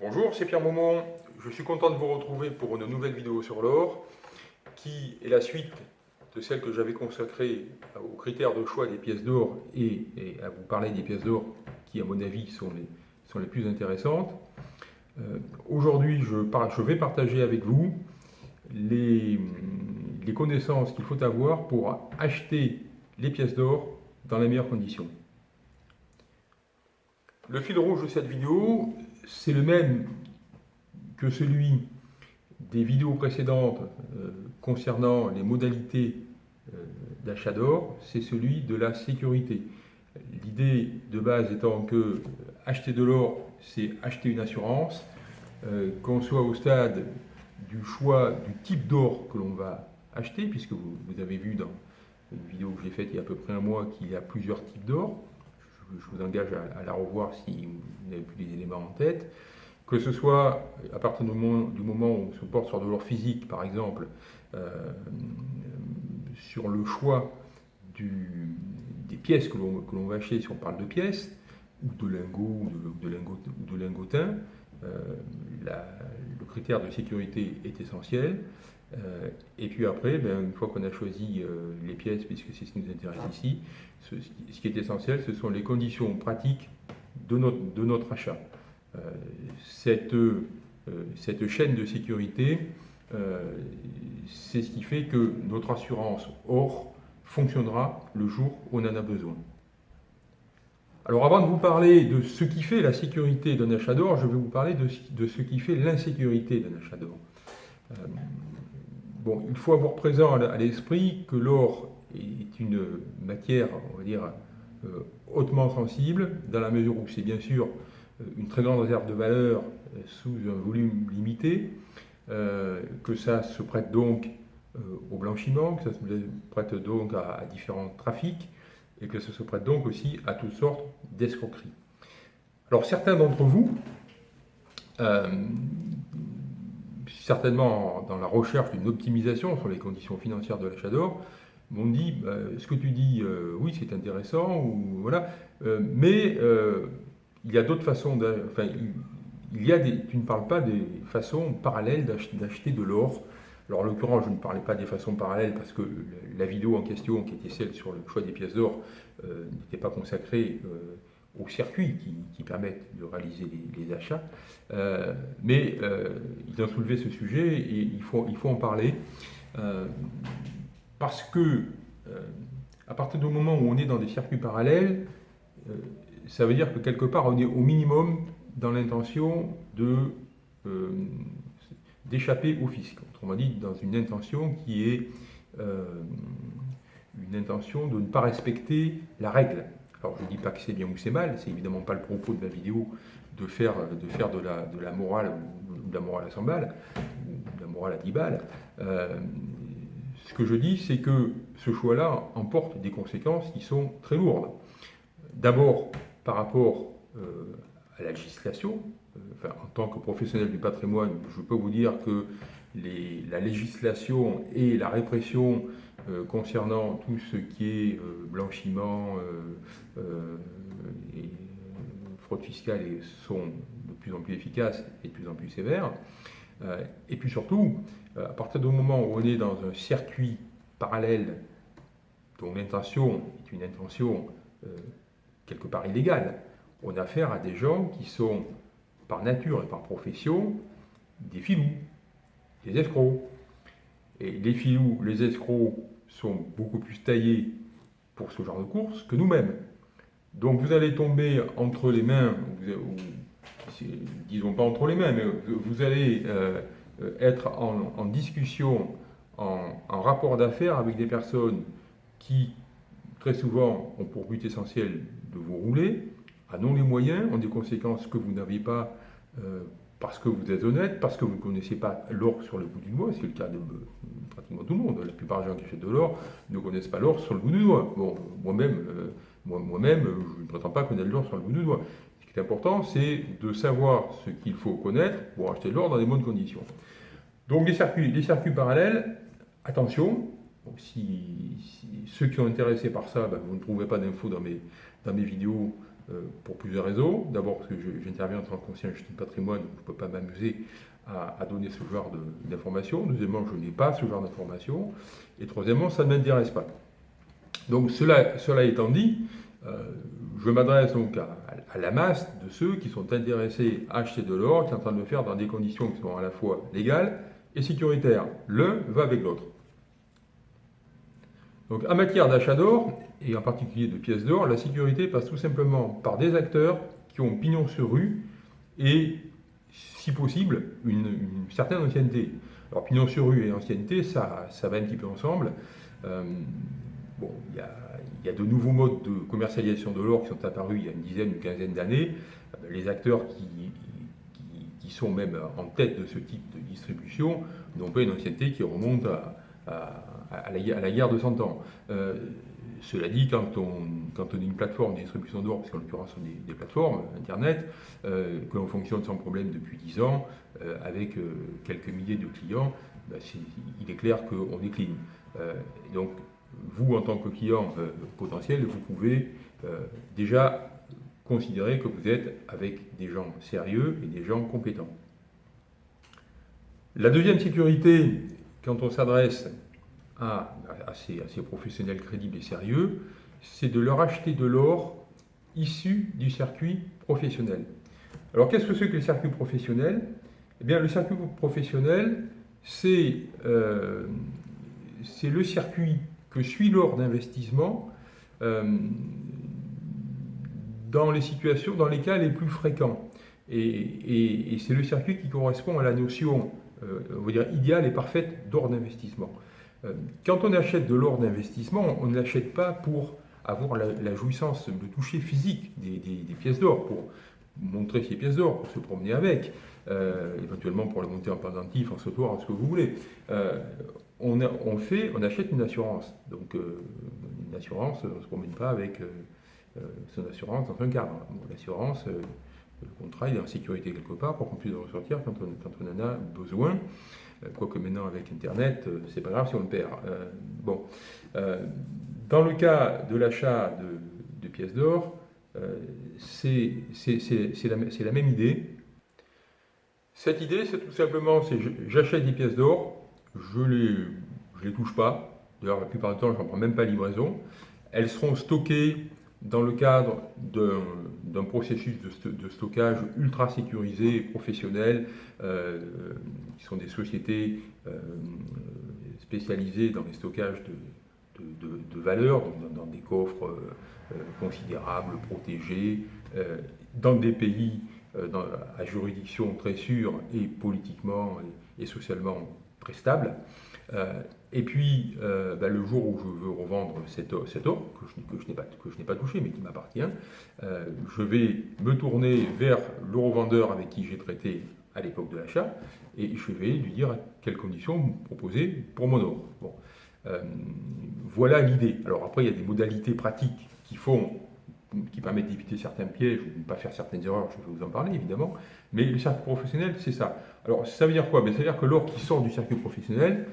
Bonjour, c'est Pierre Maumont. Je suis content de vous retrouver pour une nouvelle vidéo sur l'or qui est la suite de celle que j'avais consacrée aux critères de choix des pièces d'or et, à vous parler des pièces d'or qui, à mon avis, sont les, plus intéressantes. Euh, aujourd'hui, je, vais partager avec vous les connaissances qu'il faut avoir pour acheter les pièces d'or dans les meilleures conditions. Le fil rouge de cette vidéo, c'est le même que celui des vidéos précédentes euh, concernant les modalités euh, d'achat d'or, c'est celui de la sécurité. L'idée de base étant que acheter de l'or, c'est acheter une assurance, euh, qu'on soit au stade du choix du type d'or que l'on va acheter, puisque vous, avez vu dans une vidéo que j'ai faite il y a à peu près un mois qu'il y a plusieurs types d'or je vous engage à, la revoir si vous n'avez plus les éléments en tête, que ce soit à partir du moment, où on se porte sur de l'or physique, par exemple, euh, sur le choix des pièces que l'on va acheter, si on parle de pièces, ou de lingots, ou de, lingotins, euh, le critère de sécurité est essentiel. Euh, et puis après, ben, une fois qu'on a choisi euh, les pièces, puisque c'est ce qui nous intéresse ici, ce, qui est essentiel, ce sont les conditions pratiques de notre, de notre achat. Euh, cette, cette, chaîne de sécurité, c'est ce qui fait que notre assurance or fonctionnera le jour où on en a besoin. Alors avant de vous parler de ce qui fait la sécurité d'un achat d'or, je vais vous parler de, de ce qui fait l'insécurité d'un achat d'or il faut avoir présent à l'esprit que l'or est une matière, on va dire, euh, hautement sensible, dans la mesure où c'est bien sûr euh, une très grande réserve de valeur euh, sous un volume limité, que ça se prête donc au blanchiment, que ça se prête donc à, différents trafics, et que ça se prête donc aussi à toutes sortes d'escroqueries. Alors certains d'entre vous, certainement dans la recherche d'une optimisation sur les conditions financières de l'achat d'or, m'ont dit bah, ce que tu dis, euh, oui, c'est intéressant, ou voilà, euh, mais euh, il y a d'autres façons, enfin, il, y a des, tu ne parles pas des façons parallèles d'acheter de l'or. Alors en l'occurrence, je ne parlais pas des façons parallèles parce que la vidéo en question, qui était celle sur le choix des pièces d'or, n'était pas consacrée aux circuits qui, permettent de réaliser les, achats. Euh, mais euh, ils ont soulevé ce sujet et il faut, il faut en parler euh, parce que à partir du moment où on est dans des circuits parallèles, ça veut dire que quelque part on est au minimum dans l'intention d'échapper au fisc. Autrement dit, dans une intention qui est une intention de ne pas respecter la règle. Alors je ne dis pas que c'est bien ou c'est mal, c'est évidemment pas le propos de ma vidéo de faire de, la, morale ou de la morale à 100 balles, ou de la morale à 10 balles. Euh, ce que je dis, c'est que ce choix-là emporte des conséquences qui sont très lourdes. D'abord, par rapport euh, à la législation, euh, en tant que professionnel du patrimoine, je peux vous dire que la législation et la répression euh, concernant tout ce qui est euh, blanchiment euh, et fraude fiscale sont de plus en plus efficaces et de plus en plus sévères. et puis surtout, à partir du moment où on est dans un circuit parallèle dont l'intention est une intention quelque part illégale, on a affaire à des gens qui sont par nature et par profession des filous, des escrocs. Et les filous, les escrocs sont beaucoup plus taillés pour ce genre de course que nous-mêmes. Donc vous allez tomber entre les mains, disons pas entre les mains, mais vous allez euh, être en, discussion, en, rapport d'affaires avec des personnes qui, très souvent, ont pour but essentiel de vous rouler, en ont les moyens, ont des conséquences que vous n'avez pas euh, parce que vous êtes honnête, parce que vous ne connaissez pas l'or sur le bout du doigt, c'est le cas de pratiquement tout le monde. La plupart des gens qui achètent de l'or ne connaissent pas l'or sur le bout du doigt. Bon, moi-même, euh, moi-même, je ne prétends pas connaître l'or sur le bout du doigt. Ce qui est important, c'est de savoir ce qu'il faut connaître pour acheter de l'or dans des bonnes conditions. Donc les circuits, les circuits parallèles, attention, si, ceux qui sont intéressés par ça, ben, vous ne trouverez pas d'infos dans mes, dans mes vidéos pour plusieurs raisons. D'abord parce que j'interviens en tant que conseiller en gestion de patrimoine, donc je ne peux pas m'amuser à, donner ce genre d'informations. Deuxièmement, je n'ai pas ce genre d'informations. Et troisièmement, ça ne m'intéresse pas. Donc cela, étant dit, je m'adresse donc à, à, la masse de ceux qui sont intéressés à acheter de l'or, qui sont en train de le faire dans des conditions qui sont à la fois légales et sécuritaires. L'un va avec l'autre. Donc en matière d'achat d'or, et en particulier de pièces d'or, la sécurité passe tout simplement par des acteurs qui ont pignon sur rue et, si possible, une, certaine ancienneté. Alors pignon sur rue et ancienneté, ça, ça va un petit peu ensemble. Euh, bon, il y a de nouveaux modes de commercialisation de l'or qui sont apparus il y a une dizaine, une quinzaine d'années. Les acteurs qui, sont même en tête de ce type de distribution n'ont pas une ancienneté qui remonte à, la, guerre de 100 ans. Euh, cela dit, quand on, quand est une plateforme de distribution d'or, parce qu'en l'occurrence on est des plateformes, Internet, euh, que l'on fonctionne sans problème depuis 10 ans, euh, avec quelques milliers de clients, bah, il est clair qu'on décline. donc vous, en tant que client potentiel, vous pouvez déjà considérer que vous êtes avec des gens sérieux et des gens compétents. La deuxième sécurité, quand on s'adresse à, ces, professionnels crédibles et sérieux, c'est de leur acheter de l'or issu du circuit professionnel. Alors qu'est-ce que c'est que le circuit professionnel? Eh bien le circuit professionnel, c'est euh, le circuit que suit l'or d'investissement euh, dans les situations, dans les cas les plus fréquents. Et, c'est le circuit qui correspond à la notion, euh, on va dire, idéale et parfaite d'or d'investissement. Euh, quand on achète de l'or d'investissement, on ne l'achète pas pour avoir la, jouissance, de toucher physique des, pièces d'or, pour montrer ces pièces d'or, pour se promener avec, éventuellement pour les monter en pendentif, en sautoir, ce que vous voulez on, fait, on achète une assurance. Donc euh, une assurance, on ne se promène pas avec euh, euh, son assurance dans un cadre. L'assurance, le contrat est en sécurité quelque part pour qu'on puisse le ressortir quand on, en a besoin. Quoique maintenant avec Internet, c'est pas grave si on le perd. bon. dans le cas de l'achat de, pièces d'or, c'est la, la même idée. Cette idée, c'est tout simplement, c'est j'achète des pièces d'or, je ne les, les touche pas. D'ailleurs, la plupart du temps, je n'en prends même pas livraison. Elles seront stockées dans le cadre d'un processus de, stockage ultra sécurisé et professionnel, euh, qui sont des sociétés euh, spécialisées dans les stockages de, valeurs, dans, des coffres euh, considérables, protégés, dans des pays à juridiction très sûre et politiquement et socialement très stable. Euh, et puis, euh, bah, le jour où je veux revendre cette or, que je, n'ai pas, touché, mais qui m'appartient, euh, je vais me tourner vers le revendeur avec qui j'ai traité à l'époque de l'achat, et je vais lui dire quelles conditions vous proposez pour mon or. Bon. voilà l'idée. Alors après, il y a des modalités pratiques qui permettent d'éviter certains pièges ou de ne pas faire certaines erreurs, je vais vous en parler évidemment, mais le circuit professionnel, c'est ça. Alors ça veut dire quoi? Ben, Ça veut dire que l'or qui sort du circuit professionnel,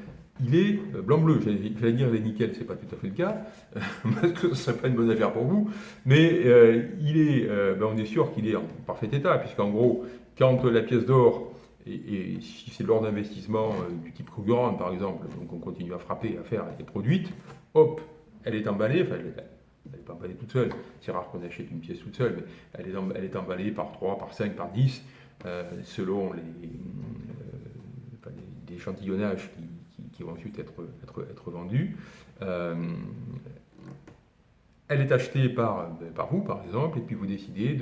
il est euh, blanc-bleu. J'allais dire les nickel, ce n'est pas tout à fait le cas, parce que ce serait pas une bonne affaire pour vous, mais euh, il est, euh, ben, on est sûr qu'il est en parfait état, puisqu'en gros, quand la pièce d'or, et, si c'est l'or d'investissement du type Krugerrand par exemple, donc on continue à frapper, à faire, elle est produite, hop, elle est emballée, enfin, elle n'est pas emballée toute seule. C'est rare qu'on achète une pièce toute seule, mais elle est, elle est emballée par 3, par 5, par 10, euh, selon les, euh, échantillonnages qui, vont ensuite être, être, vendus. Euh, elle est achetée par, ben, par vous, par exemple, et puis vous décidez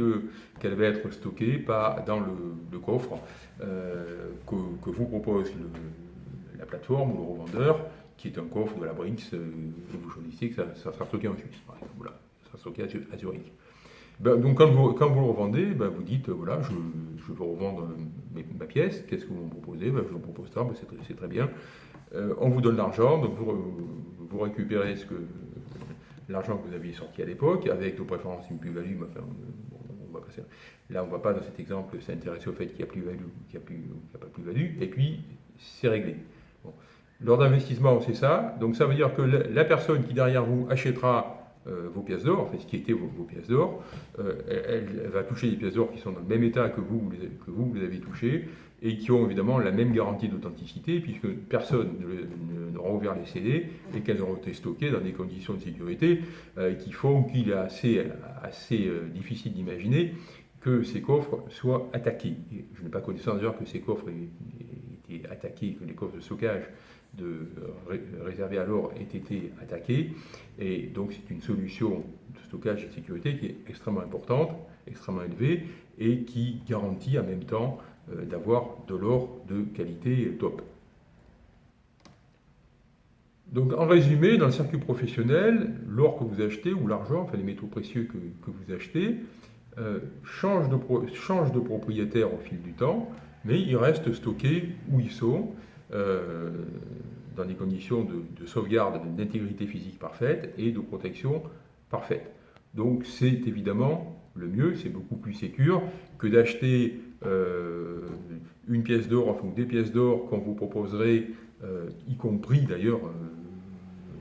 qu'elle va être stockée par, dans le, coffre que, que, vous propose la plateforme ou le revendeur qui est un coffre de la Brinks, euh, et vous choisissez que ça, sera stocké en Suisse. Voilà, ça sera stocké à Zurich. Ben, donc quand vous, quand vous le revendez, ben, vous dites, voilà, je, je veux revendre ma pièce, qu'est-ce que vous me proposez? Ben, Je vous propose ça, c'est très, bien. Euh, on vous donne l'argent, donc vous, récupérez l'argent que vous aviez sorti à l'époque, avec de préférence une plus-value, enfin. Là, on ne va pas, dans cet exemple, s'intéresser au fait qu'il n'y a, plus-value ou qu'il n'y a, pas plus-value, et puis c'est réglé. L'ordre d'investissement, c'est ça. Donc ça veut dire que la personne qui derrière vous achètera vos pièces d'or, enfin ce qui était vos, pièces d'or. Elle, va toucher des pièces d'or qui sont dans le même état que vous, que vous, vous les avez touchées, et qui ont évidemment la même garantie d'authenticité, puisque personne n'aura ouvert les CD et qu'elles auront été stockées dans des conditions de sécurité qui font qu'il est assez, assez difficile d'imaginer que ces coffres soient attaqués. je n'ai pas connaissance d'ailleurs que ces coffres aient été attaqués, que les coffres de stockage de, réservés à l'or aient été attaqués. Et donc c'est une solution de stockage et de sécurité qui est extrêmement importante, extrêmement élevée, et qui garantit en même temps euh, d'avoir de l'or de qualité top. Donc en résumé, dans le circuit professionnel, l'or que vous achetez, ou l'argent, enfin les métaux précieux que, vous achetez, euh, change, de de propriétaire au fil du temps, mais ils restent stockés où ils sont, euh, dans des conditions de, sauvegarde d'intégrité physique parfaite et de protection parfaite. Donc c'est évidemment le mieux, c'est beaucoup plus sécur que d'acheter euh, une pièce d'or, enfin des pièces d'or qu'on vous proposerait, y compris d'ailleurs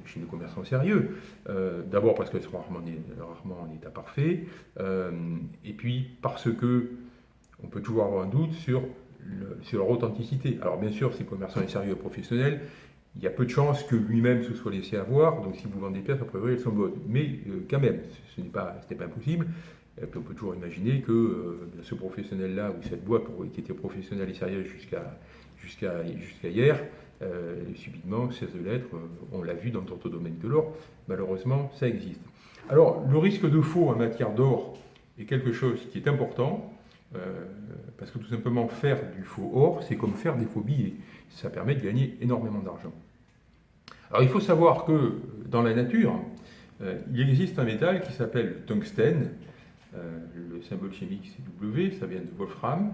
chez les commerçants sérieux. Euh, d'abord parce qu'elles sont rarement, en état parfait, euh, et puis parce que on peut toujours avoir un doute sur, leur authenticité. Alors bien sûr, ces commerçants sérieux professionnels, il y a peu de chances que lui-même se soit laissé avoir, donc si vous vendez des pièces, a priori elles sont bonnes. Mais euh, quand même, ce n'est pas impossible. On peut toujours imaginer que ce professionnel-là, ou cette boîte qui était professionnelle et sérieuse jusqu'à hier, euh, subitement, 16 lettres, euh, on l'a vu dans d'autres domaines que l'or, malheureusement, ça existe. Alors, le risque de faux en matière d'or est quelque chose qui est important, euh, parce que tout simplement faire du faux or, c'est comme faire des faux billets. Ça permet de gagner énormément d'argent. Alors, il faut savoir que dans la nature, il existe un métal qui s'appelle le tungstène. Le symbole chimique c'est W, ça vient de Wolfram,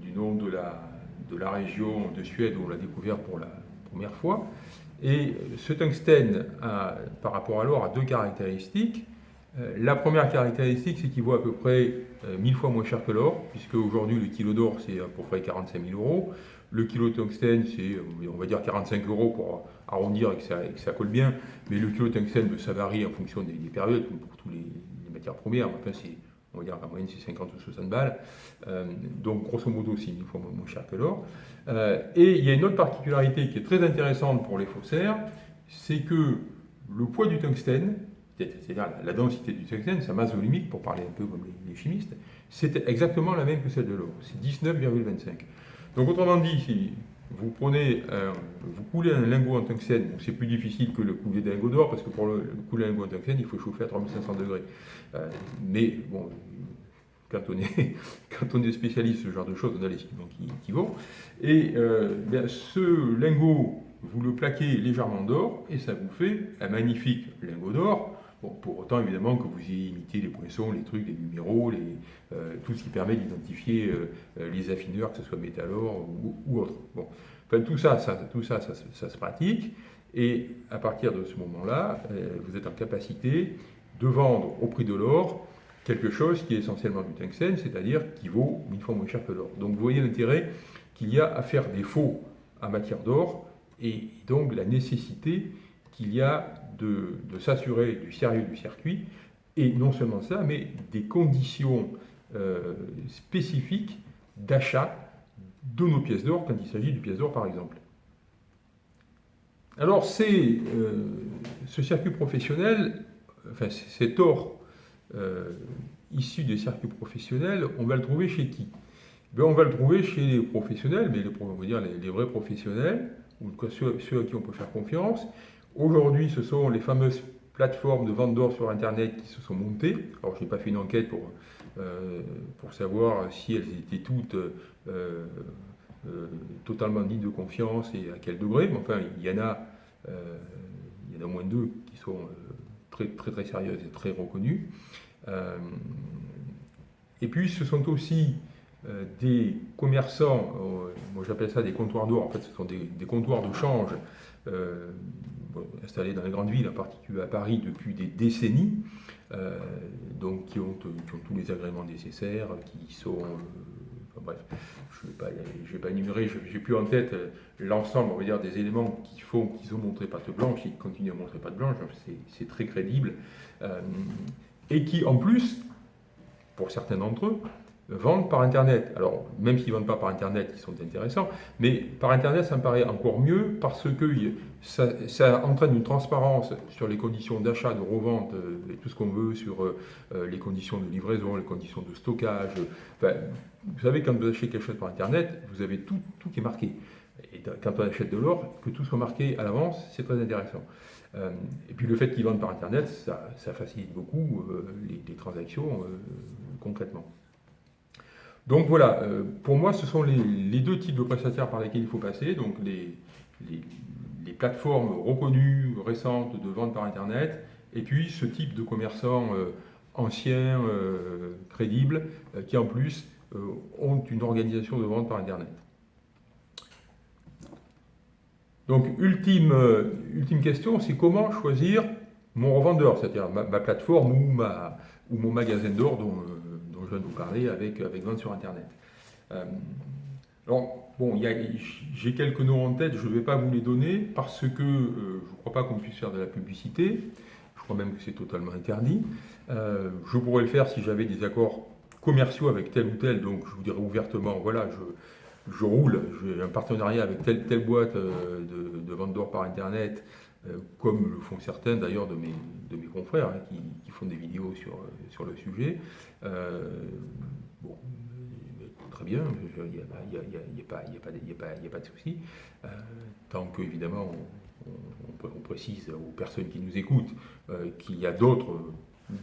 du nom de la de la région de Suède où on l'a découvert pour la première fois. Et ce tungstène, par rapport à l'or, a deux caractéristiques. Euh, la première caractéristique, c'est qu'il vaut à peu près 1000 euh, fois moins cher que l'or, puisque aujourd'hui le kilo d'or c'est à peu près 45 000 euros. Le kilo de tungstène, c'est on va dire 45 euros pour arrondir et que ça, colle bien, mais le kilo de tungstène, ça varie en fonction des, périodes, comme pour toutes les, les matières premières. Enfin, on va dire la moyenne c'est 50 ou 60 balles, euh, donc grosso modo c'est une fois moins cher que l'or. Euh, et il y a une autre particularité qui est très intéressante pour les faussaires, c'est que le poids du tungstène, c'est-à-dire la densité du tungstène, sa masse volumique, pour parler un peu comme les, chimistes, c'est exactement la même que celle de l'or, c'est 19,25. Donc autrement dit, si vous prenez, vous coulez un lingot en tungstène, c'est plus difficile que le couler d'un lingot d'or, parce que pour le, couler un lingot en tungstène, il faut chauffer à 3500 degrés. Euh, mais bon, quand on, est, quand on est spécialiste ce genre de choses, on a les équipements qui, vont. Et euh, ce lingot, vous le plaquez légèrement d'or, et ça vous fait un magnifique lingot d'or. Pour autant, évidemment, que vous y imitez les poinçons, les trucs, les numéros, euh, tout ce qui permet d'identifier les affineurs, que ce soit métal ou, ou autre. Bon. Enfin, tout ça, ça tout ça, ça, se pratique. Et à partir de ce moment-là, vous êtes en capacité de vendre au prix de l'or quelque chose qui est essentiellement du tungstène, c'est-à-dire qui vaut mille fois moins cher que l'or. Donc vous voyez l'intérêt qu'il y a à faire des faux en matière d'or et donc la nécessité qu'il y a de, s'assurer du sérieux du circuit et non seulement ça, mais des conditions euh, spécifiques d'achat de nos pièces d'or quand il s'agit du pièce d'or par exemple. Alors c'est euh, ce circuit professionnel enfin, cet or euh, issu des circuits professionnels, on va le trouver chez qui? Ben, On va le trouver chez les professionnels, mais les, on va dire les, vrais professionnels, ou ceux, ceux, à qui on peut faire confiance. Aujourd'hui, ce sont les fameuses plateformes de vente d'or sur Internet qui se sont montées. Alors, je n'ai pas fait une enquête pour, euh, pour savoir si elles étaient toutes euh, totalement dignes de confiance et à quel degré, mais enfin, il y en a, il y en a au moins deux qui sont très très, sérieuse et très reconnue. Euh, et puis ce sont aussi euh, des commerçants, euh, moi j'appelle ça des comptoirs d'or, en fait ce sont des, comptoirs de change installés dans les grandes villes, en particulier à Paris depuis des décennies, donc qui ont, tous les agréments nécessaires, qui sont bref, je ne vais, vais, pas énumérer, j'ai plus en tête l'ensemble, on va dire, des éléments qui font qu'ils ont montré patte blanche, ils continuent à montrer patte blanche, c'est très crédible, et qui en plus, pour certains d'entre eux, vendent par Internet. Alors, même s'ils ne vendent pas par Internet, ils sont intéressants, mais par Internet, ça me paraît encore mieux parce que ça, entraîne une transparence sur les conditions d'achat, de revente, euh, et tout ce qu'on veut, sur euh, euh, les conditions de livraison, les conditions de stockage. vous savez, quand vous achetez quelque chose par Internet, vous avez tout, tout qui est marqué. Et quand on achète de l'or, que tout soit marqué à l'avance, c'est très intéressant. et puis le fait qu'ils vendent par Internet, ça, facilite beaucoup les, transactions concrètement. Donc voilà, euh, pour moi, ce sont les, deux types de prestataires par lesquels il faut passer. Donc les, plateformes reconnues, récentes de vente par Internet, et puis ce type de commerçants euh, anciens, euh, crédibles, qui en plus ont une organisation de vente par Internet. Donc, ultime, question, c'est comment choisir mon revendeur, c'est-à-dire ma, plateforme ou, ou mon magasin d'or dont, de vous parler avec, avec vente sur Internet. Euh, alors, bon, j'ai quelques noms en tête, je ne vais pas vous les donner parce que euh, je ne crois pas qu'on puisse faire de la publicité. Je crois même que c'est totalement interdit. Euh, je pourrais le faire si j'avais des accords commerciaux avec tel ou tel, donc je vous dirais ouvertement, voilà, je, roule, j'ai un partenariat avec telle, telle boîte de, de par Internet, comme le font certains d'ailleurs de mes, de mes confrères hein, qui, qui, font des vidéos sur, sur le sujet. Euh, bon, très bien, il n'y a, pas de souci. Euh, tant que, évidemment, on, précise aux personnes qui nous écoutent euh, qu'il y a d'autres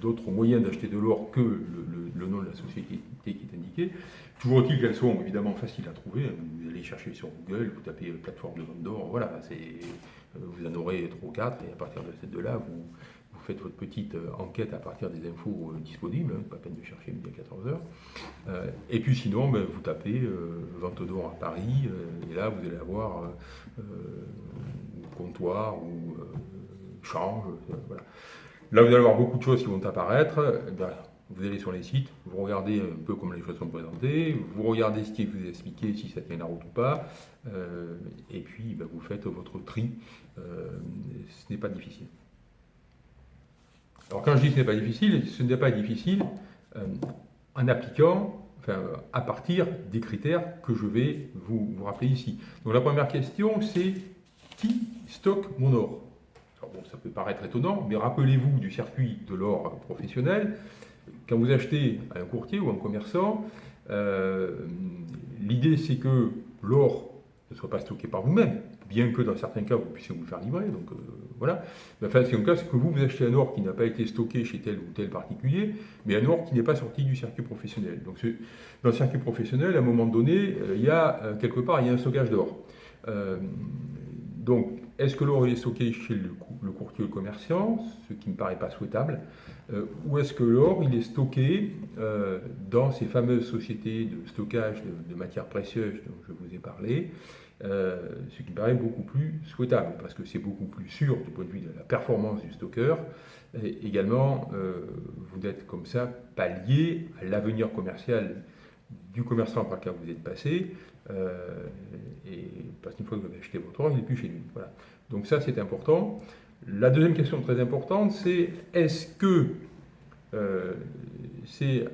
d'autres moyens d'acheter de l'or que le, nom de la société qui est indiqué. Toujours est-il qu'elles sont évidemment faciles à trouver. Vous allez chercher sur Google, vous tapez plateforme de vente d'or, voilà, vous en aurez 3 ou 4, et à partir de ces deux-là, vous, faites votre petite euh, enquête à partir des infos euh, disponibles, hein, pas peine de chercher midi à 14h. Euh, et puis sinon, ben, vous tapez vente d'or à Paris, et là vous allez avoir comptoir ou change. voilà. Là vous allez avoir beaucoup de choses qui vont apparaître. Eh vous allez sur les sites, vous regardez un peu comment les choses sont présentées, vous regardez ce qui vous est expliqué, si ça tient la route ou pas, et puis ben, vous faites votre tri. ce n'est pas difficile. Alors quand je dis ce n'est pas difficile, ce n'est pas difficile euh, en appliquant, enfin, à partir des critères que je vais vous, rappeler ici. Donc la première question, c'est qui stocke mon or? Alors bon, ça peut paraître étonnant, mais rappelez-vous du circuit de l'or professionnel. Quand vous achetez à un courtier ou un commerçant, euh, l'idée c'est que l'or ne soit pas stocké par vous-même, bien que dans certains cas vous puissiez vous faire livrer. Donc euh, voilà. Enfin, c'est cas, c'est que vous, vous achetez un or qui n'a pas été stocké chez tel ou tel particulier, mais un or qui n'est pas sorti du circuit professionnel. Donc dans le circuit professionnel, à un moment donné, euh, il y a quelque part il y a un stockage d'or. donc, est-ce que l'or est stocké chez le, courtier ou le commerçant, ce qui ne me paraît pas souhaitable, ou est-ce que l'or est stocké dans ces fameuses sociétés de stockage de, matières précieuses dont je vous ai parlé, euh, ce qui me paraît beaucoup plus souhaitable, parce que c'est beaucoup plus sûr du point de vue de la performance du stocker. Et également, euh, vous êtes comme ça pas lié à l'avenir commercial du commerçant par lequel vous êtes passé, euh, et parce qu'une fois que vous avez acheté votre or, il n'est plus chez lui. Voilà. Donc ça, c'est important. La deuxième question très importante, c'est est-ce que c'est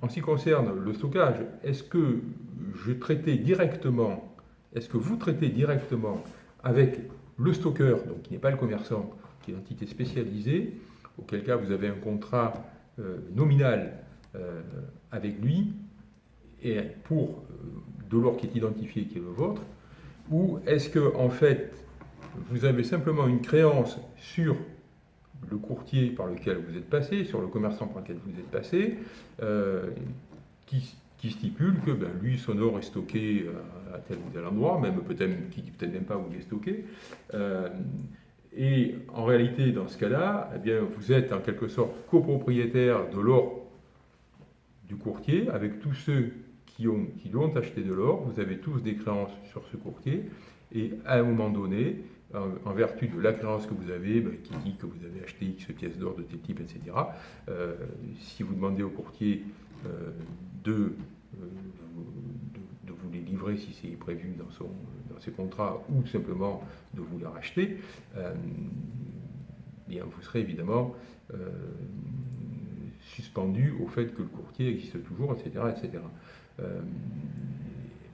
en ce qui concerne le stockage, est-ce que je traitais directement est-ce que vous traitez directement avec le stocker, donc qui n'est pas le commerçant, qui est une entité spécialisée, auquel cas vous avez un contrat euh, nominal euh, avec lui, et pour euh, de l'or qui est identifié, qui est le vôtre, ou est-ce que en fait vous avez simplement une créance sur le courtier par lequel vous êtes passé, sur le commerçant par lequel vous êtes passé, qui, qui stipule que ben, lui, son or est stocké euh, à tel ou tel endroit, même peut-être dit peut-être même pas où il est stocké. Euh, et en réalité, dans ce cas-là, eh vous êtes en quelque sorte copropriétaire de l'or du courtier, avec tous ceux qui ont, l'ont acheté de l'or, vous avez tous des créances sur ce courtier, et à un moment donné, en, vertu de la créance que vous avez, ben, qui dit que vous avez acheté X pièces d'or de tel type, etc., euh, si vous demandez au courtier de euh, livrer si c'est prévu dans, son, dans ses contrats ou simplement de vous la racheter, bien vous serez évidemment suspendu au fait que le courtier existe toujours, etc. etc.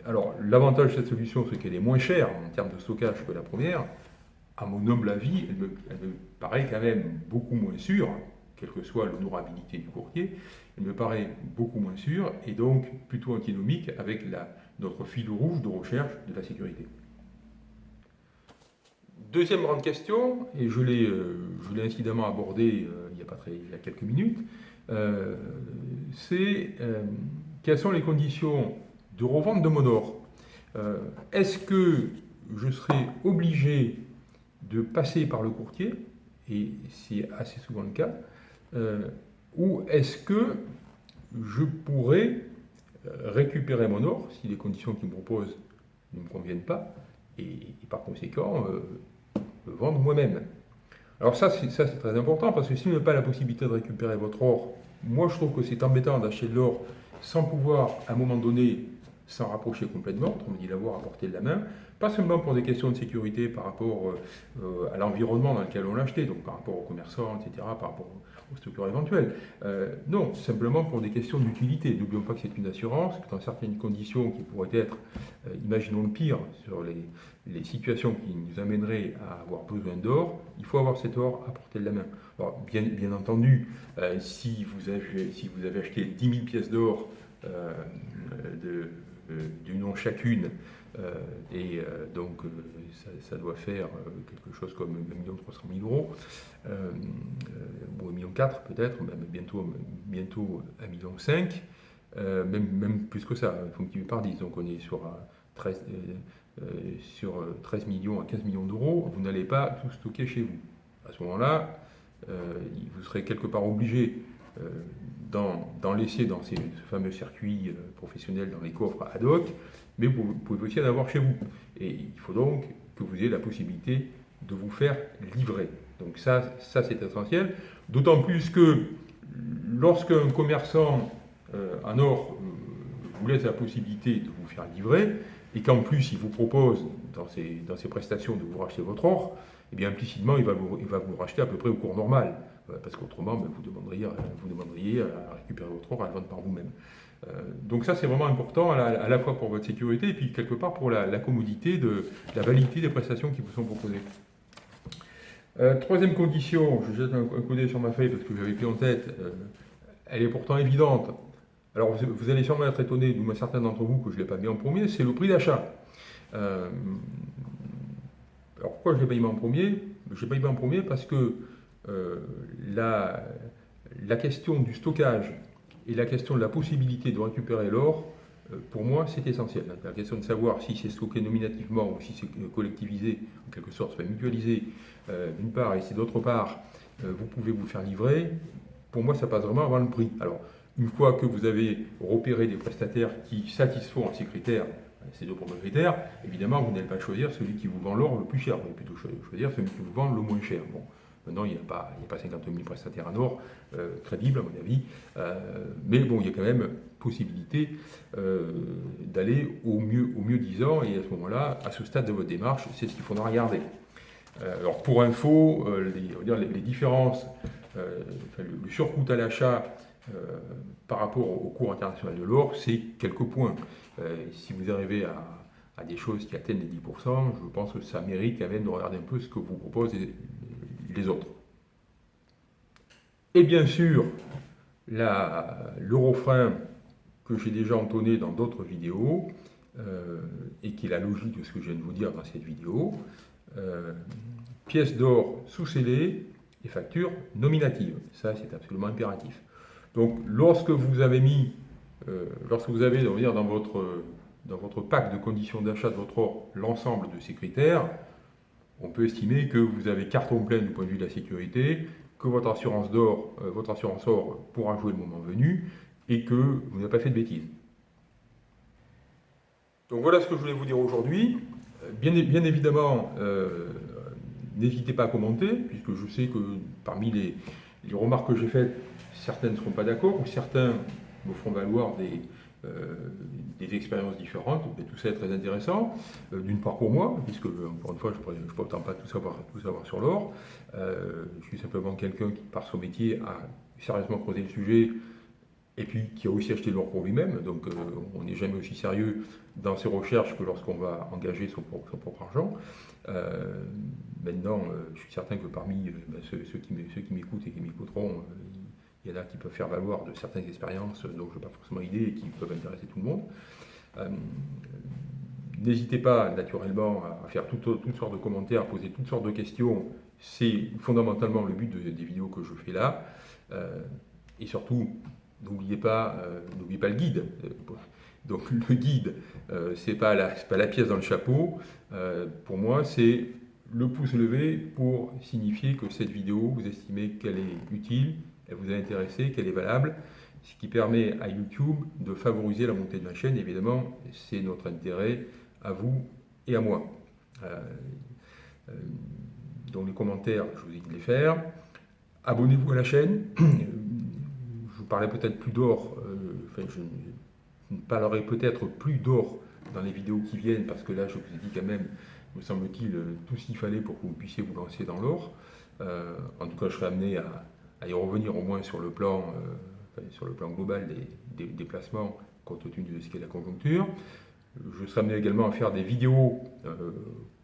alors l'avantage de cette solution, c'est qu'elle est moins chère en termes de stockage que la première. À mon humble avis, elle me, elle paraît quand même beaucoup moins sûre quelle que soit l'honorabilité du courtier, il me paraît beaucoup moins sûr et donc plutôt antinomique avec notre fil rouge de recherche de la sécurité. Deuxième grande question, et je l'ai euh, incidemment abordé euh, il, y a pas très, il y a quelques minutes, euh, c'est quelles sont les conditions de revente de mon or Est-ce que je serai obligé de passer par le courtier, et c'est assez souvent le cas, euh, ou est-ce que je pourrais euh, récupérer mon or si les conditions qu'il me propose ne me conviennent pas et, par conséquent euh, le vendre moi-même? Alors ça c'est très important parce que si vous n'avez pas la possibilité de récupérer votre or, moi je trouve que c'est embêtant d'acheter de l'or sans pouvoir à un moment donné s'en rapprocher complètement, on me dit l'avoir à portée de la main, pas seulement pour des questions de sécurité par rapport à l'environnement dans lequel on l'a acheté, donc par rapport aux commerçants, etc., par rapport aux structures éventuelles. Euh, non, simplement pour des questions d'utilité. N'oublions pas que c'est une assurance, que dans certaines conditions qui pourraient être, euh, imaginons le pire, sur les, situations qui nous amèneraient à avoir besoin d'or, il faut avoir cet or à portée de la main. Alors, bien, entendu, euh, si, vous avez, si vous avez acheté 10 000 pièces d'or du nom chacune, euh, et euh, donc, euh, ça, doit faire quelque chose comme 1 300 000 euros, ou 1 million peut-être, même bientôt, bientôt 1 million même, même plus que ça, il faut multiplier par 10. Donc, on est sur 13, sur 13 millions à 15 millions d'euros. Vous n'allez pas tout stocker chez vous. À ce moment-là, vous serez quelque part obligé d'en laisser dans ces, ce fameux circuit professionnel dans les coffres ad hoc, mais vous pouvez aussi en avoir chez vous. Et il faut donc que vous ayez la possibilité de vous faire livrer. Donc ça, ça c'est essentiel. D'autant plus que lorsqu'un commerçant euh, en or euh, vous laisse la possibilité de vous faire livrer, et qu'en plus il vous propose dans ses, dans ses, prestations de vous racheter votre or, eh bien implicitement il va, vous, il va vous racheter à peu près au cours normal, euh, parce qu'autrement ben, vous, demanderiez, à récupérer votre or à le vendre par vous-même. Euh, donc ça, c'est vraiment important à la, fois pour votre sécurité et puis quelque part pour la, commodité, de, la validité des prestations qui vous sont proposées. Euh, troisième condition, je jette un, coup d'œil sur ma feuille parce que j'avais pris en tête, euh, elle est pourtant évidente. Alors vous, allez sûrement être étonné, du moins certains d'entre vous, que je ne l'ai pas mis en premier, c'est le prix d'achat. alors pourquoi je ne l'ai pas mis en premier? Je ne l'ai pas mis en premier parce que la, la question du stockage et la question de la possibilité de récupérer l'or, euh, pour moi, c'est essentiel. La question de savoir si c'est stocké nominativement ou si c'est collectivisé, en quelque sorte, soit mutualisé, euh, d'une part, et si d'autre part, euh, vous pouvez vous faire livrer, pour moi, ça passe vraiment avant le prix. Alors, une fois que vous avez repéré des prestataires qui satisfont à ces critères, ces deux premiers critères, évidemment, vous n'allez pas choisir celui qui vous vend l'or le plus cher, vous allez plutôt choisir celui qui vous vend le moins cher. Bon. Maintenant, il n'y a, pas, a pas 50 000 prestataires en or euh, crédibles, à mon avis. Euh, mais bon, il y a quand même possibilité euh, d'aller au mieux, au mieux 10 ans. Et à ce moment-là, à ce stade de votre démarche, c'est ce qu'il faudra regarder. alors, pour info, les, différences, le, surcoût à l'achat par rapport au cours international de l'or, c'est quelques points. si vous arrivez à, des choses qui atteignent les 10%, je pense que ça mérite quand même de regarder un peu ce que vous proposent les autres. Et bien sûr, le refrain que j'ai déjà entonné dans d'autres vidéos, euh, et qui est la logique de ce que je viens de vous dire dans cette vidéo, euh, pièce d'or sous-scellée et facture nominative. Ça, c'est absolument impératif. Donc, lorsque vous avez mis, euh, lorsque vous avez dire, dans, votre, dans votre pack de conditions d'achat de votre or l'ensemble de ces critères, on peut estimer que vous avez carton plein du point de vue de la sécurité, que votre assurance d'or, euh, votre assurance or pourra jouer le moment venu, et que vous n'avez pas fait de bêtises. Donc voilà ce que je voulais vous dire aujourd'hui. Euh, bien, évidemment, euh, n'hésitez pas à commenter, puisque je sais que parmi les, les remarques que j'ai faites, certaines ne seront pas d'accord, ou certains me feront valoir des, des expériences différentes, tout ça est très intéressant. D'une part pour moi, puisque encore une fois, je ne prétends pas tout savoir, tout savoir sur l'or. je suis simplement quelqu'un qui, par son métier, a sérieusement creusé le sujet et puis qui a aussi acheté l'or pour lui-même. Donc on n'est jamais aussi sérieux dans ses recherches que lorsqu'on va engager son, propre argent. Euh, maintenant, euh, je suis certain que parmi euh, ben, ceux, qui m'écoutent et qui m'écouteront, il y en a qui peuvent faire valoir de certaines expériences dont je n'ai pas forcément idée et qui peuvent intéresser tout le monde. N'hésitez pas naturellement à faire toutes, sortes de commentaires, à poser toutes sortes de questions. C'est fondamentalement le but des vidéos que je fais là. et surtout, n'oubliez pas, n'oubliez pas le guide. Donc le guide, euh, ce n'est pas, la, pièce dans le chapeau. Euh, pour moi, c'est le pouce levé pour signifier que cette vidéo, vous estimez qu'elle est utile, elle vous a intéressé, qu'elle est valable, ce qui permet à YouTube de favoriser la montée de ma chaîne. Évidemment, c'est notre intérêt à vous et à moi. Euh, donc les commentaires, je vous ai dit de les faire. Abonnez-vous à la chaîne. je vous parlais peut-être plus d'or. enfin, je, ne parlerai peut-être plus d'or dans les vidéos qui viennent, parce que là, je vous ai dit quand même, me semble-t-il, tout ce qu'il fallait pour que vous puissiez vous lancer dans l'or. Euh, en tout cas, je serai amené à, y revenir au moins sur le plan, euh, sur le plan global des, déplacements, compte tenu de ce qu'est la conjoncture. Je serai amené également à faire des vidéos euh,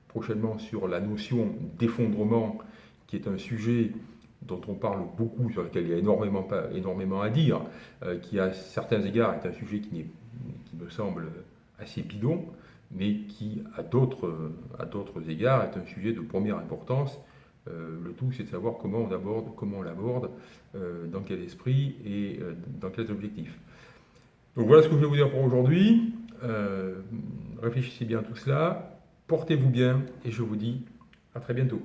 prochainement sur la notion d'effondrement, qui est un sujet dont on parle beaucoup, sur lequel il y a énormément, énormément à dire, euh, qui à certains égards est un sujet qui, qui me semble assez bidon, mais qui à d'autres égards est un sujet de première importance. Euh, le tout, c'est de savoir comment on aborde, comment on l'aborde, euh, dans quel esprit et dans quels objectifs. Donc voilà ce que je vais vous dire pour aujourd'hui. réfléchissez bien à tout cela, portez-vous bien et je vous dis à très bientôt.